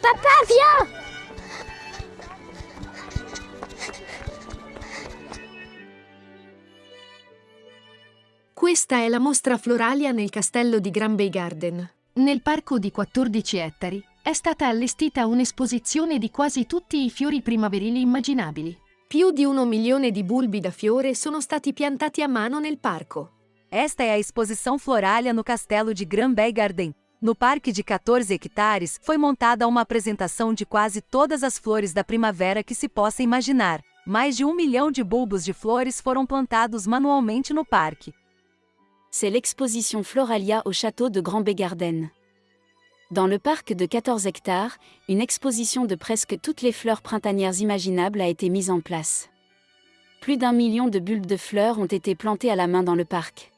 Papa, viens Questa è la mostra floralia nel castello di Gran Bay Garden. Nel parco di 14 ettari è stata allestita un'esposizione di quasi tutti i fiori primaverili immaginabili. Più di uno milione di bulbi da fiore sono stati piantati a mano nel parco. Esta é a exposição florália no castelo de Grand Bay Garden. No parque de 14 hectares, foi montada uma apresentação de quase todas as flores da primavera que se possa imaginar. Mais de um milhão de bulbos de flores foram plantados manualmente no parque. c'est l'exposition Floralia au château de Grand Bégarden. Dans le parc de 14 hectares, une exposition de presque toutes les fleurs printanières imaginables a été mise en place. Plus d'un million de bulbes de fleurs ont été plantés à la main dans le parc.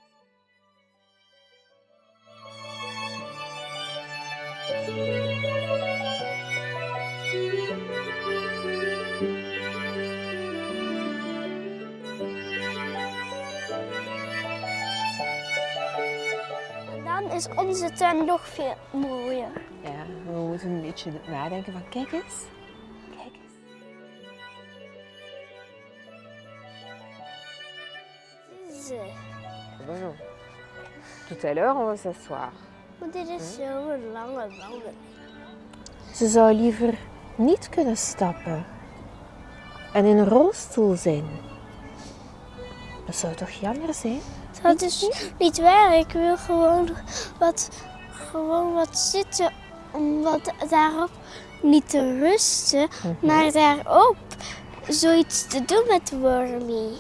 Is onze tuin nog veel mooier. Ja, we moeten een beetje nadenken van kijk eens. Kijk eens. Bonjour. Tout à l'heure, on va s'asseoir. Maar dit is zo'n lange wandeling. Ze zou liever niet kunnen stappen en in een rolstoel zijn. Dat zou toch jammer zijn? Dat is niet waar. Ik wil gewoon wat, gewoon wat zitten. Om wat daarop niet te rusten, maar daarop zoiets te doen met Wormy.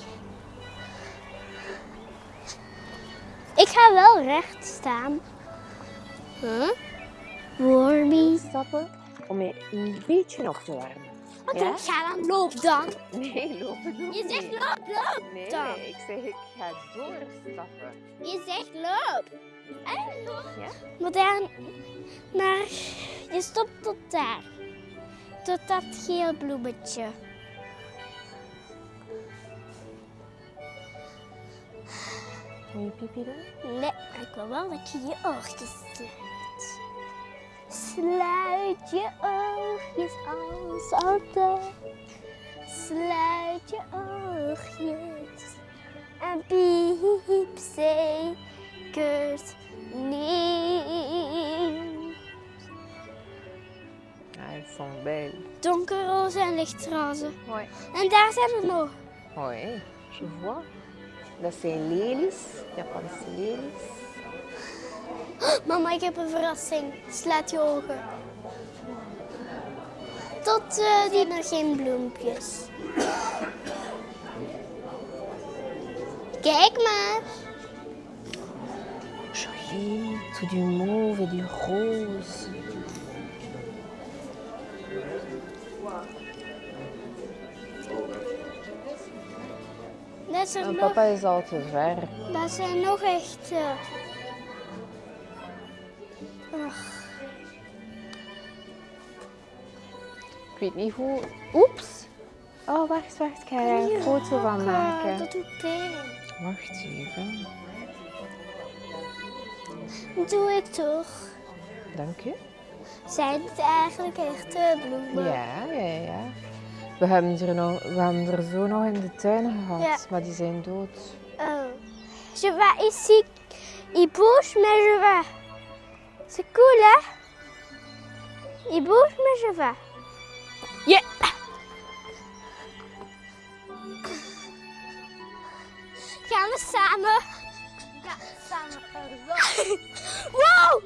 Ik ga wel recht staan. Huh? Wormy. Stappen om je een beetje op te warmen. Oké, Ja? ga dan loop dan. Nee, lopen doen Je zegt loop, loop Nee, dan. nee, ik zeg ik ga doorstappen. Je zegt loop. Ja? Maar, daar, maar je stopt tot daar. Tot dat geel bloemetje. Moet je pipi doen? Nee, maar ik wil wel dat je je sluit. Sluit je oogjes als altijd. Sluit je oogjes. En piep zeker niet. Ah, elles sont belles. Donkerroze en lichtroze. Ouais. En daar zijn er nog. Oui, je vois. Dat zijn lelies, Japanse lelies. Mama, ik heb een verrassing. Sluit je ogen. Tot eh die nog geen bloempjes. Kijk maar. Joli, tout du mauve et du rose. Dat nog, papa is al te ver. dat zijn nog echt... eh, ach, Ik weet niet hoe... Oeps! Oh, wacht, wacht. Ik ga er een foto van maken. Dat doet pijn. Wacht even. Doe ik toch. Dank u. Zijn het eigenlijk echte bloemen? Ja, ja, ja. We hebben, er nog, we hebben er zo nog in de tuin gehad, Ja. maar die zijn dood. Oh. Je vais ici. Il bouge, mais je vais. C'est cool, hè? Il bouge, mais je vais. Yeah! Gaan we samen? Ja, samen. wow!